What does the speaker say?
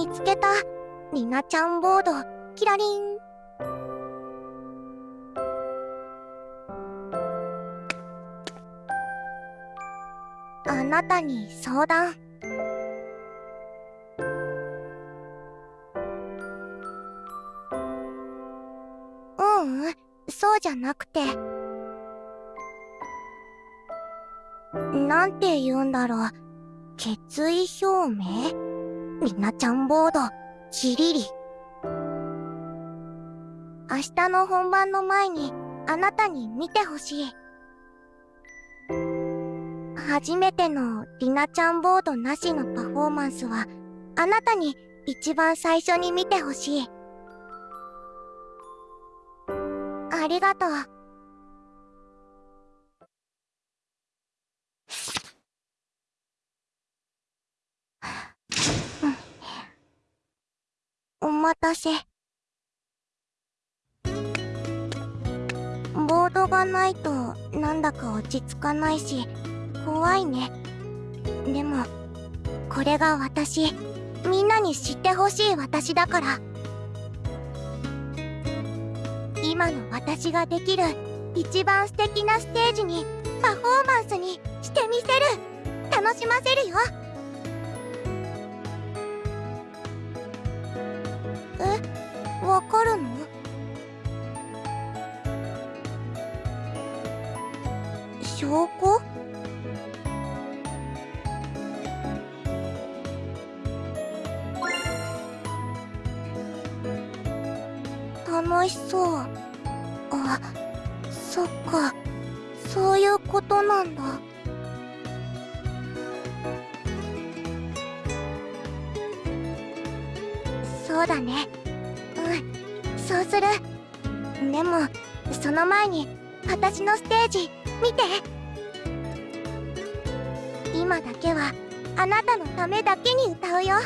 見つけた。りなちゃんボード。キラリン。あなたに相談。ううんそうじゃなくて。なんて言うんだろう。決意表明？りなちゃんボード。キリリ。明日の本番の前にあなたに見てほしい。初めてのりなちゃんボードなしのパフォーマンスはあなたに一番最初に見てほしい。ありがとう。待たせ。ボードがないとなんだか落ち着かないし怖いね。でもこれが私。みんなに知ってほしい私だから。今の私ができる一番素敵なステージにパフォーマンスにしてみせる。楽しませるよ。わかるの？証拠？楽しそう。あそっか。そういうことなんだ。そうだね。そうする。でもその前に私のステージ見て。今だけはあなたのためだけに歌うよ。